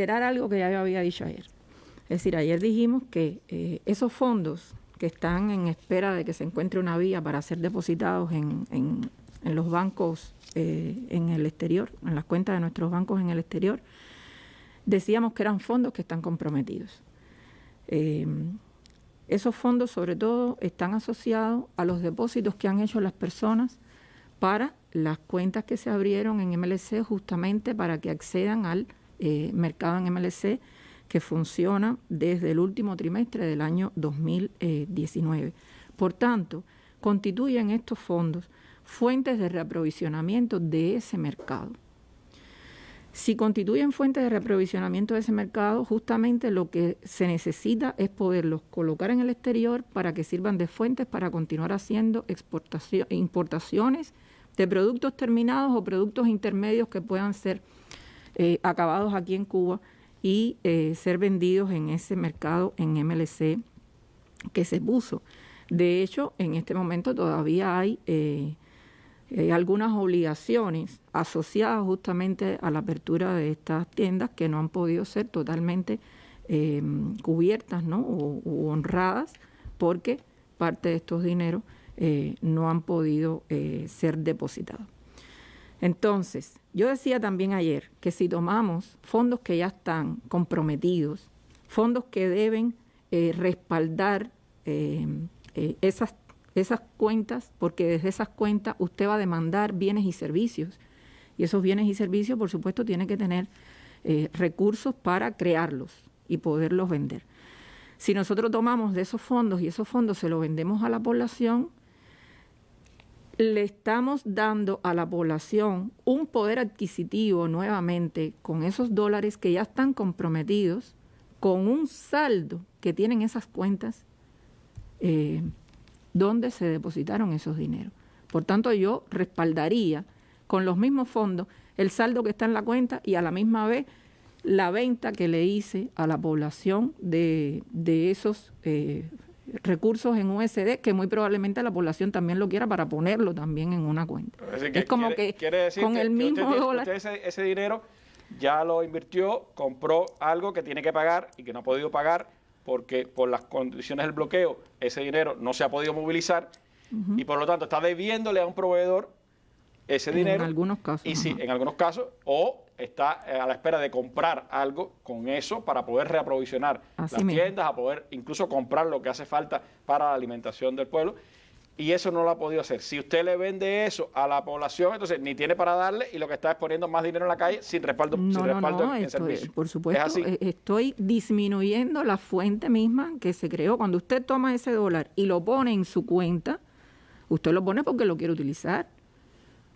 reiterar algo que ya había dicho ayer. Es decir, ayer dijimos que eh, esos fondos que están en espera de que se encuentre una vía para ser depositados en, en, los bancos eh, en el exterior, en las cuentas de nuestros bancos en el exterior, decíamos que eran fondos que están comprometidos. Eh, esos fondos sobre todo están asociados a los depósitos que han hecho las personas para las cuentas que se abrieron en MLC justamente para que accedan al eh, mercado en MLC que funciona desde el último trimestre del año 2019. Por tanto, constituyen estos fondos fuentes de reaprovisionamiento de ese mercado. Si constituyen fuentes de reaprovisionamiento de ese mercado, justamente lo que se necesita es poderlos colocar en el exterior para que sirvan de fuentes para continuar haciendo importaciones de productos terminados o productos intermedios que puedan ser eh, acabados aquí en Cuba y eh, ser vendidos en ese mercado en MLC que se puso. De hecho, en este momento todavía hay eh, algunas obligaciones asociadas justamente a la apertura de estas tiendas que no han podido ser totalmente cubiertas ¿no? o honradas porque parte de estos dineros no han podido ser depositados. Entonces, yo decía también ayer que si tomamos fondos que ya están comprometidos, fondos que deben eh, respaldar esas, esas cuentas, porque desde esas cuentas usted va a demandar bienes y servicios, y esos bienes y servicios, por supuesto, tienen que tener recursos para crearlos y poderlos vender. Si nosotros tomamos de esos fondos y esos fondos se los vendemos a la población, le estamos dando a la población un poder adquisitivo nuevamente con esos dólares que ya están comprometidos, con un saldo que tienen esas cuentas eh, donde se depositaron esos dineros. Por tanto, yo respaldaría con los mismos fondos el saldo que está en la cuenta y a la misma vez la venta que le hice a la población de, de esos eh, recursos en USD que muy probablemente la población también lo quiera para ponerlo también en una cuenta. Es, como que con el mismo dólar... ese, dinero ya lo invirtió, compró algo que tiene que pagar y que no ha podido pagar porque por las condiciones del bloqueo ese dinero no se ha podido movilizar y por lo tanto está debiéndole a un proveedor ese dinero. En algunos casos. Y sí, en algunos casos, o está eh, a la espera de comprar algo con eso para poder reaprovisionar las tiendas, a poder incluso comprar lo que hace falta para la alimentación del pueblo. Y eso no lo ha podido hacer. Si usted le vende eso a la población, entonces ni tiene para darle y lo que está es poniendo más dinero en la calle sin respaldo, sin respaldo en, servicio. Por supuesto, eh, estoy disminuyendo la fuente misma que se creó. Cuando usted toma ese dólar y lo pone en su cuenta, usted lo pone porque lo quiere utilizar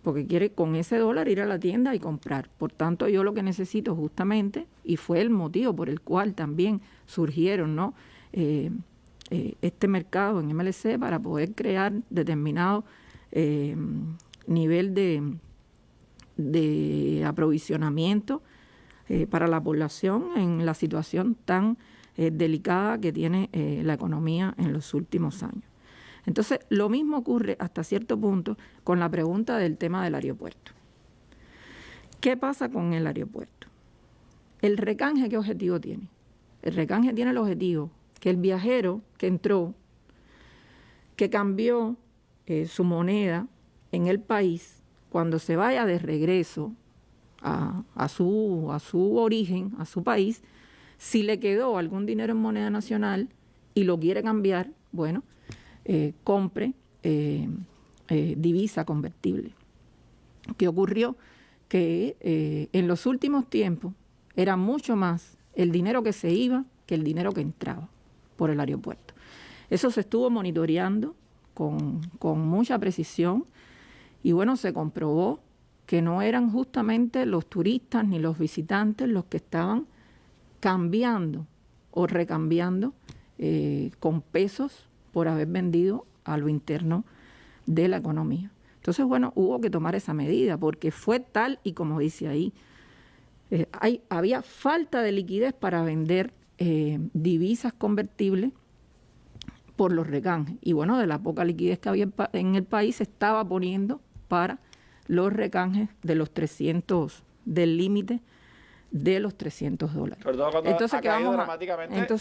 porque quiere con ese dólar ir a la tienda y comprar. Por tanto, yo lo que necesito justamente, y fue el motivo por el cual también surgieron ¿no? Eh, eh, este mercado en MLC para poder crear determinado eh, nivel de, de aprovisionamiento para la población en la situación tan delicada que tiene la economía en los últimos años. Entonces, lo mismo ocurre hasta cierto punto con la pregunta del tema del aeropuerto. ¿Qué pasa con el aeropuerto? ¿El recanje qué objetivo tiene? El recanje tiene el objetivo que el viajero que entró, que cambió eh, su moneda en el país, cuando se vaya de regreso a, su, a su origen, a su país, si le quedó algún dinero en moneda nacional y lo quiere cambiar, bueno, eh, compre eh, eh, divisa convertible. ¿Qué ocurrió? Que en los últimos tiempos era mucho más el dinero que se iba que el dinero que entraba por el aeropuerto. Eso se estuvo monitoreando con, con mucha precisión y bueno, se comprobó que no eran justamente los turistas ni los visitantes los que estaban cambiando o recambiando con pesos por haber vendido a lo interno de la economía. Entonces, bueno, hubo que tomar esa medida porque fue tal y como dice ahí, eh, hay, había falta de liquidez para vender eh, divisas convertibles por los recanjes. Y bueno, de la poca liquidez que había en el país se estaba poniendo para los recanjes de los 300, del límite de los 300 dólares. Entonces, ha caído dramáticamente